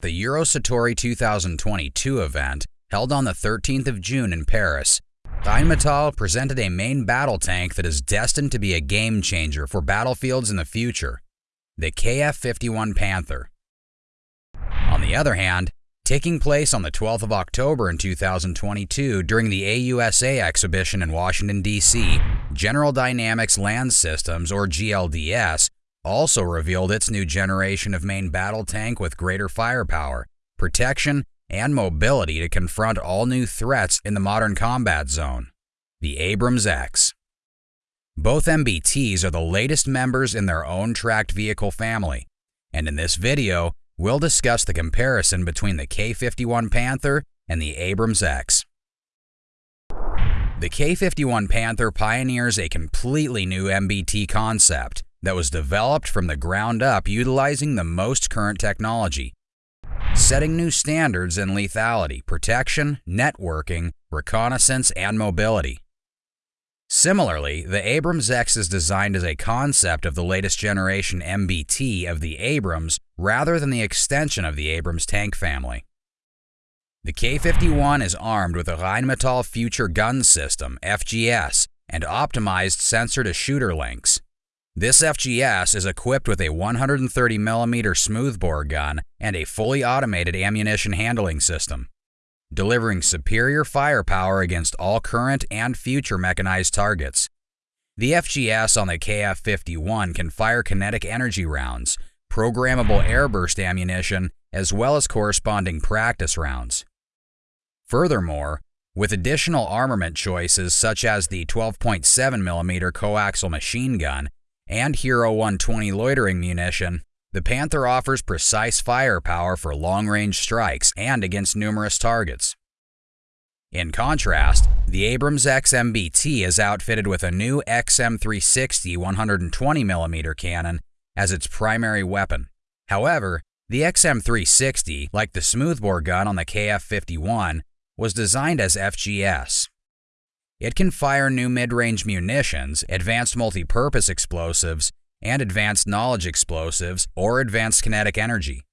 The Eurosatory 2022 event, held on the 13th of June in Paris, Rheinmetall presented a main battle tank that is destined to be a game changer for battlefields in the future, the KF-51 Panther. On the other hand, taking place on the 12th of October in 2022 during the AUSA exhibition in Washington, D.C., General Dynamics Land Systems, or GLDS, also revealed its new generation of main battle tank with greater firepower, protection, and mobility to confront all new threats in the modern combat zone, the Abrams X. Both MBTs are the latest members in their own tracked vehicle family, and in this video, we'll discuss the comparison between the KF-51 Panther and the Abrams X. The KF-51 Panther pioneers a completely new MBT concept that was developed from the ground up utilizing the most current technology, setting new standards in lethality, protection, networking, reconnaissance, and mobility. Similarly, the Abrams X is designed as a concept of the latest generation MBT of the Abrams rather than the extension of the Abrams tank family. The KF-51 is armed with a Rheinmetall Future Gun System, FGS, and optimized sensor-to-shooter links. This FGS is equipped with a 130mm smoothbore gun and a fully automated ammunition handling system delivering superior firepower against all current and future mechanized targets. The FGS on the KF-51 can fire kinetic energy rounds, programmable airburst ammunition, as well as corresponding practice rounds. Furthermore, with additional armament choices such as the 12.7mm coaxial machine gun and Hero 120 loitering munition, the Panther offers precise firepower for long-range strikes and against numerous targets. In contrast, the Abrams XMBT is outfitted with a new XM360 120mm cannon as its primary weapon. However, the XM360, like the smoothbore gun on the KF-51, was designed as FGS. It can fire new mid-range munitions, advanced multi-purpose explosives, and advanced knowledge explosives or advanced kinetic energy.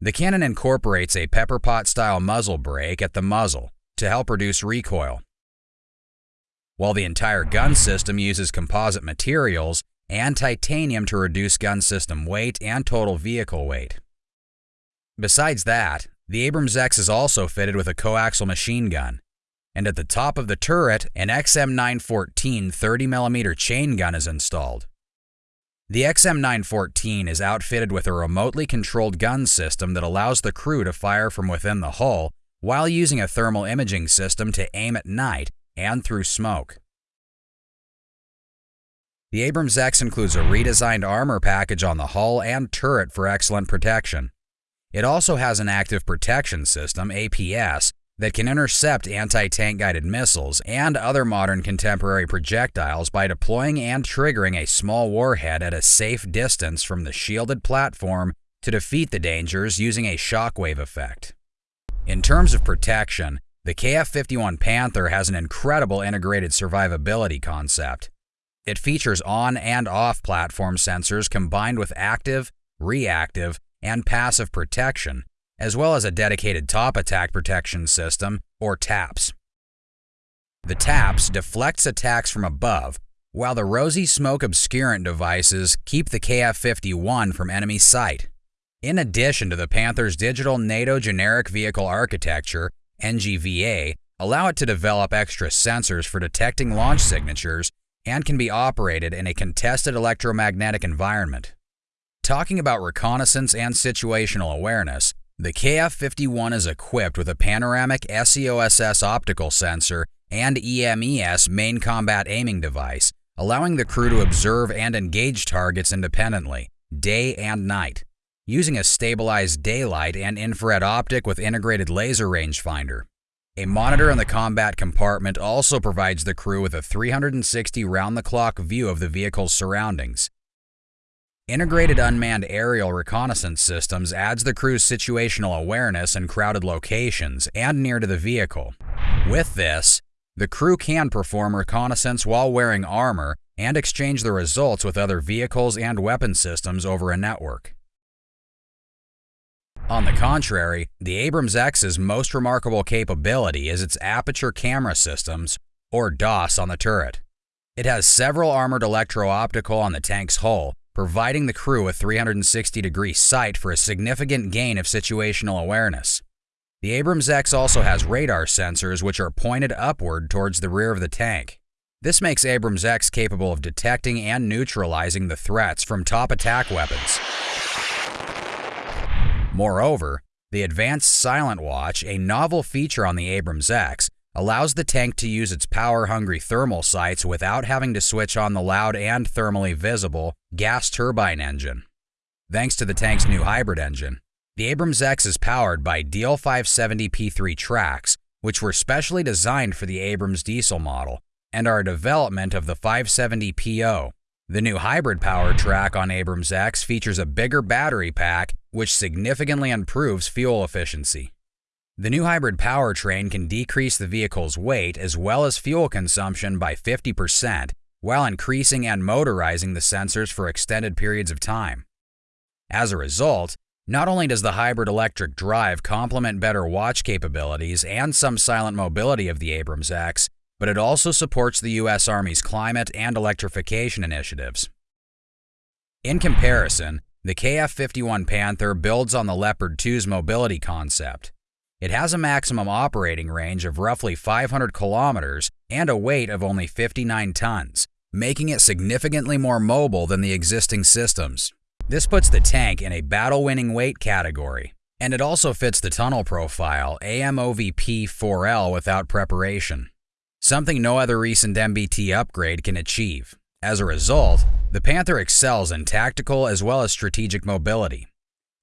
The cannon incorporates a pepper pot style muzzle brake at the muzzle to help reduce recoil. While the entire gun system uses composite materials and titanium to reduce gun system weight and total vehicle weight. Besides that, the Abrams X is also fitted with a coaxial machine gun, and at the top of the turret, an XM914 30mm chain gun is installed. The XM914 is outfitted with a remotely controlled gun system that allows the crew to fire from within the hull while using a thermal imaging system to aim at night and through smoke. The Abrams X includes a redesigned armor package on the hull and turret for excellent protection. It also has an active protection system, APS, that can intercept anti-tank guided missiles and other modern contemporary projectiles by deploying and triggering a small warhead at a safe distance from the shielded platform to defeat the dangers using a shockwave effect. In terms of protection, the KF-51 Panther has an incredible integrated survivability concept. It features on and off platform sensors combined with active, reactive, and passive protection as well as a dedicated top attack protection system, or TAPS. The TAPS deflects attacks from above, while the ROSY smoke obscurant devices keep the KF-51 from enemy sight. In addition to the Panther's digital NATO Generic Vehicle Architecture, NGVA, allow it to develop extra sensors for detecting launch signatures and can be operated in a contested electromagnetic environment. Talking about reconnaissance and situational awareness, the KF-51 is equipped with a panoramic SEOSS optical sensor and EMES main combat aiming device, allowing the crew to observe and engage targets independently, day and night, using a stabilized daylight and infrared optic with integrated laser rangefinder. A monitor in the combat compartment also provides the crew with a 360 round-the-clock view of the vehicle's surroundings, Integrated Unmanned Aerial Reconnaissance Systems adds the crew's situational awareness in crowded locations and near to the vehicle. With this, the crew can perform reconnaissance while wearing armor and exchange the results with other vehicles and weapon systems over a network. On the contrary, the Abrams X's most remarkable capability is its aperture camera systems, or DOS, on the turret. It has several armored electro-optical on the tank's hull, providing the crew a 360 degree sight for a significant gain of situational awareness. The Abrams X also has radar sensors which are pointed upward towards the rear of the tank. This makes Abrams X capable of detecting and neutralizing the threats from top attack weapons. Moreover, the Advanced Silent Watch, a novel feature on the Abrams X, allows the tank to use its power-hungry thermal sights without having to switch on the loud and thermally visible gas turbine engine. Thanks to the tank's new hybrid engine, the Abrams X is powered by DL570P3 tracks, which were specially designed for the Abrams diesel model and are a development of the 570PO. The new hybrid powertrain on Abrams X features a bigger battery pack, which significantly improves fuel efficiency. The new hybrid powertrain can decrease the vehicle's weight as well as fuel consumption by 50% while increasing and motorizing the sensors for extended periods of time. As a result, not only does the hybrid electric drive complement better watch capabilities and some silent mobility of the Abrams X, but it also supports the U.S. Army's climate and electrification initiatives. In comparison, the KF-51 Panther builds on the Leopard 2's mobility concept. It has a maximum operating range of roughly 500 kilometers and a weight of only 59 tons, making it significantly more mobile than the existing systems. This puts the tank in a battle-winning weight category, and it also fits the tunnel profile AMOVP-4L without preparation, something no other recent MBT upgrade can achieve. As a result, the Panther excels in tactical as well as strategic mobility.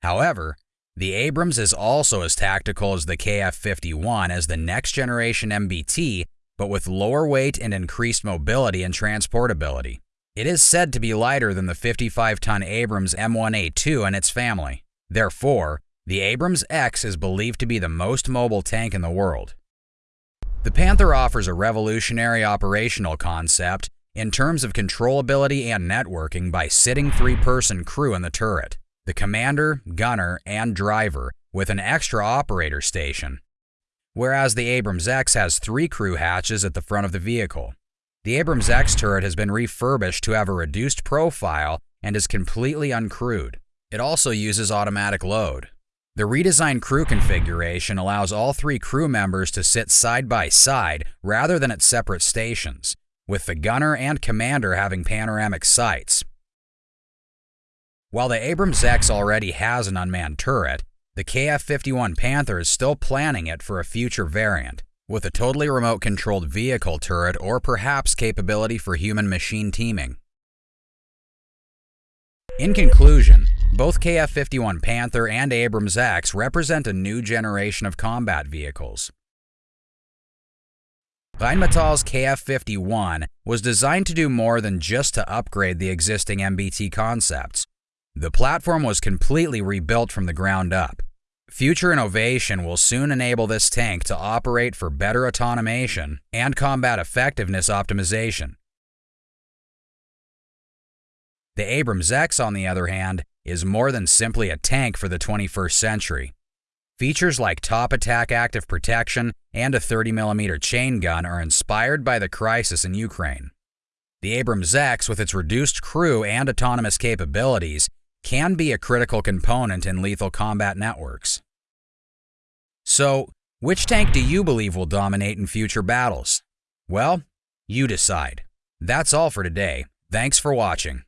However, the Abrams is also as tactical as the KF-51 as the next generation MBT, but with lower weight and increased mobility and transportability. It is said to be lighter than the 55-ton Abrams M1A2 and its family. Therefore, the Abrams X is believed to be the most mobile tank in the world. The Panther offers a revolutionary operational concept in terms of controllability and networking by sitting three-person crew in the turret, the commander, gunner, and driver, with an extra operator station, whereas the Abrams X has three crew hatches at the front of the vehicle. The Abrams X turret has been refurbished to have a reduced profile and is completely uncrewed. It also uses automatic load. The redesigned crew configuration allows all three crew members to sit side by side rather than at separate stations, with the gunner and commander having panoramic sights. While the Abrams X already has an unmanned turret, the KF-51 Panther is still planning it for a future variant with a totally remote controlled vehicle turret or perhaps capability for human-machine teaming. In conclusion, both KF-51 Panther and Abrams X represent a new generation of combat vehicles. Rheinmetall's KF-51 was designed to do more than just to upgrade the existing MBT concepts. The platform was completely rebuilt from the ground up. Future innovation will soon enable this tank to operate for better automation and combat effectiveness optimization. The Abrams X, on the other hand, is more than simply a tank for the 21st century. Features like top attack active protection and a 30mm chain gun are inspired by the crisis in Ukraine. The Abrams X, with its reduced crew and autonomous capabilities, can be a critical component in lethal combat networks. So, which tank do you believe will dominate in future battles? Well, you decide. That's all for today. Thanks for watching.